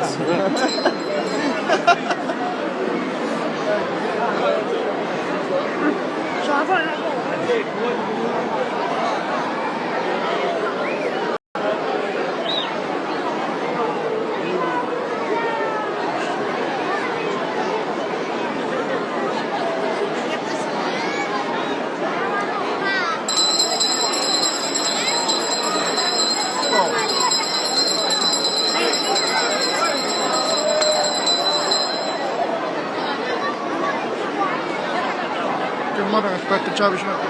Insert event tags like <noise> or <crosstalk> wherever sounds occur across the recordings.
<laughs> Putz. çalışmak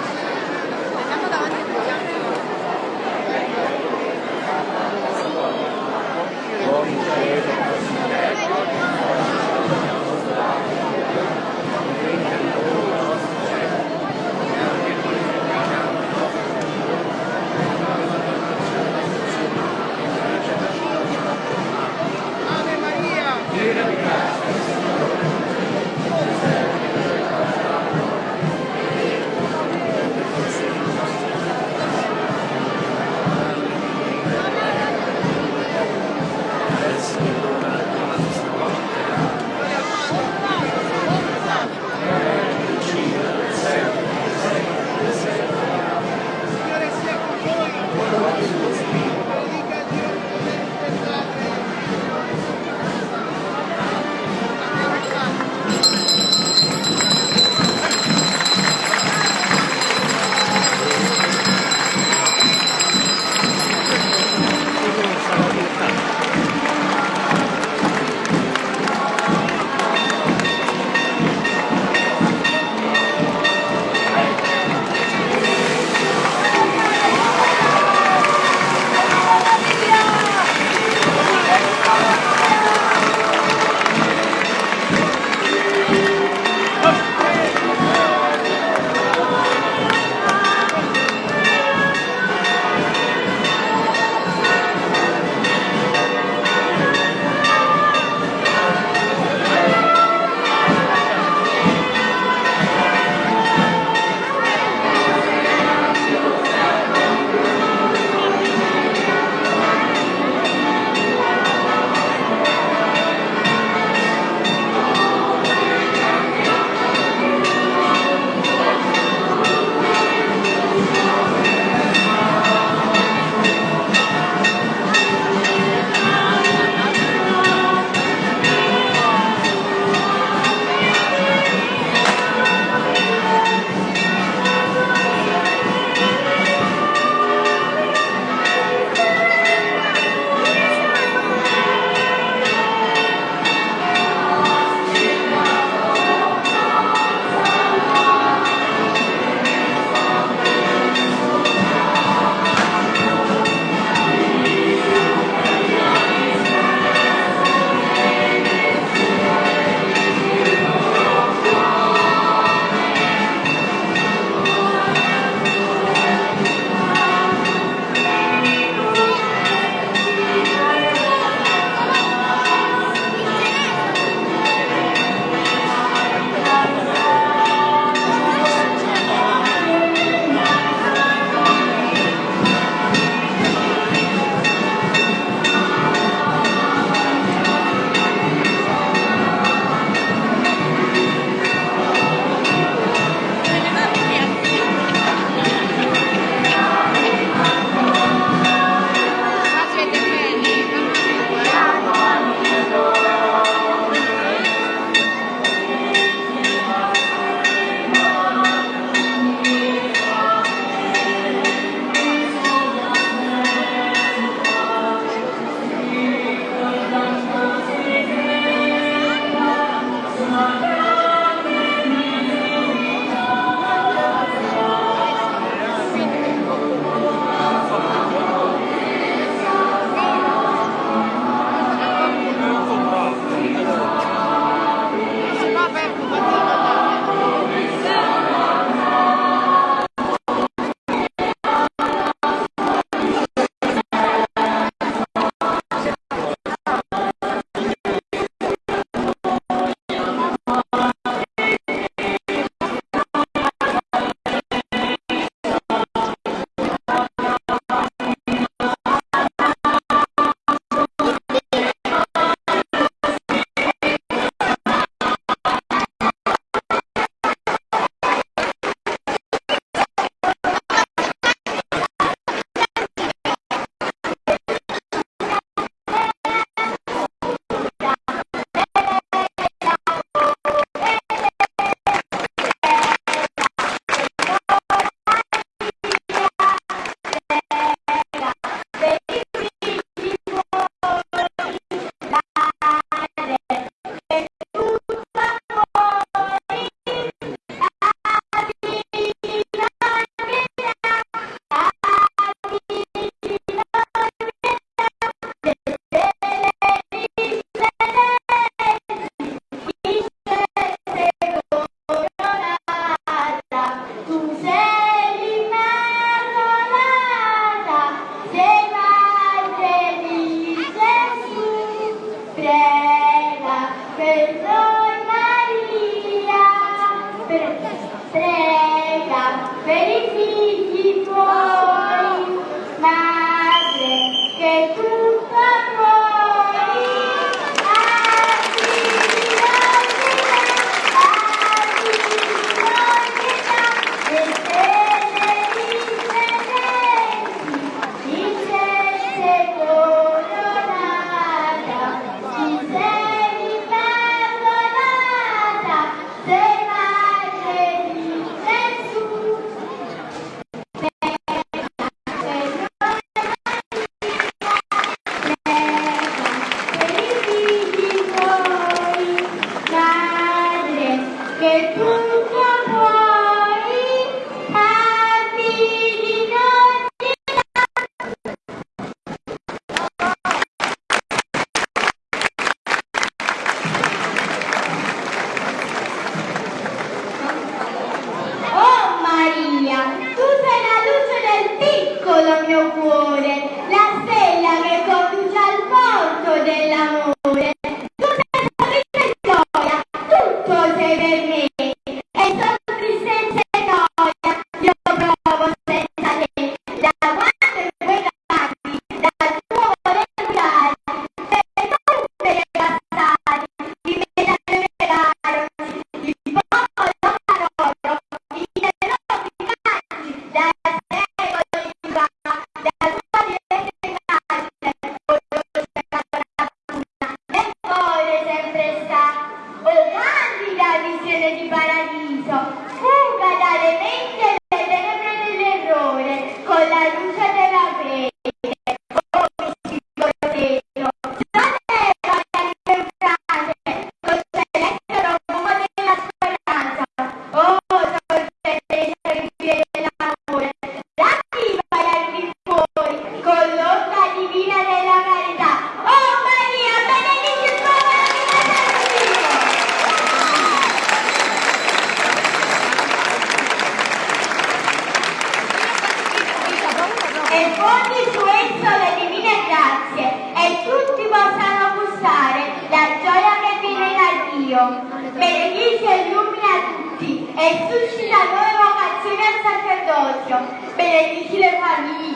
Jena,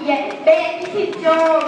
也被踢球。